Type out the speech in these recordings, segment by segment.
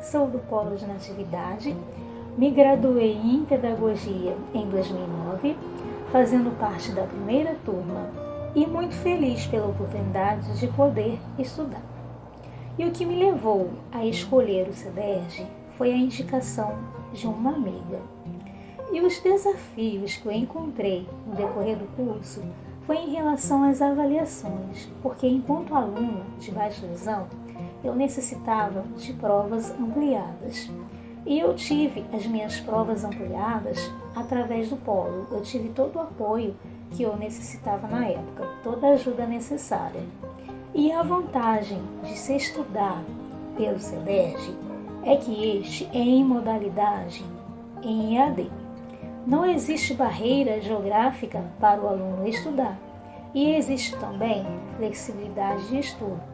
sou do Polo de Natividade, me graduei em Pedagogia em 2009, fazendo parte da primeira turma e muito feliz pela oportunidade de poder estudar. E o que me levou a escolher o CEDERJ foi a indicação de uma amiga. E os desafios que eu encontrei no decorrer do curso foi em relação às avaliações, porque enquanto aluna de baixa visão, eu necessitava de provas ampliadas. E eu tive as minhas provas ampliadas através do polo. Eu tive todo o apoio que eu necessitava na época, toda a ajuda necessária. E a vantagem de se estudar pelo CEDERJ é que este é em modalidade em EAD. Não existe barreira geográfica para o aluno estudar e existe também flexibilidade de estudo.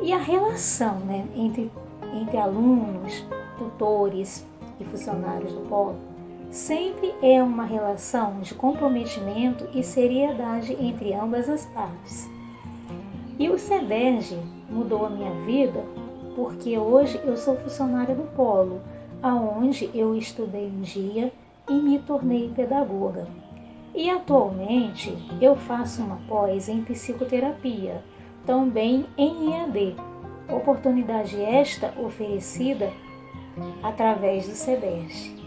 E a relação né, entre, entre alunos, tutores e funcionários do polo sempre é uma relação de comprometimento e seriedade entre ambas as partes. E o CEDERJ mudou a minha vida porque hoje eu sou funcionária do polo, aonde eu estudei um dia e me tornei pedagoga. E atualmente eu faço uma pós em psicoterapia, também em EAD, oportunidade esta oferecida através do CEDES.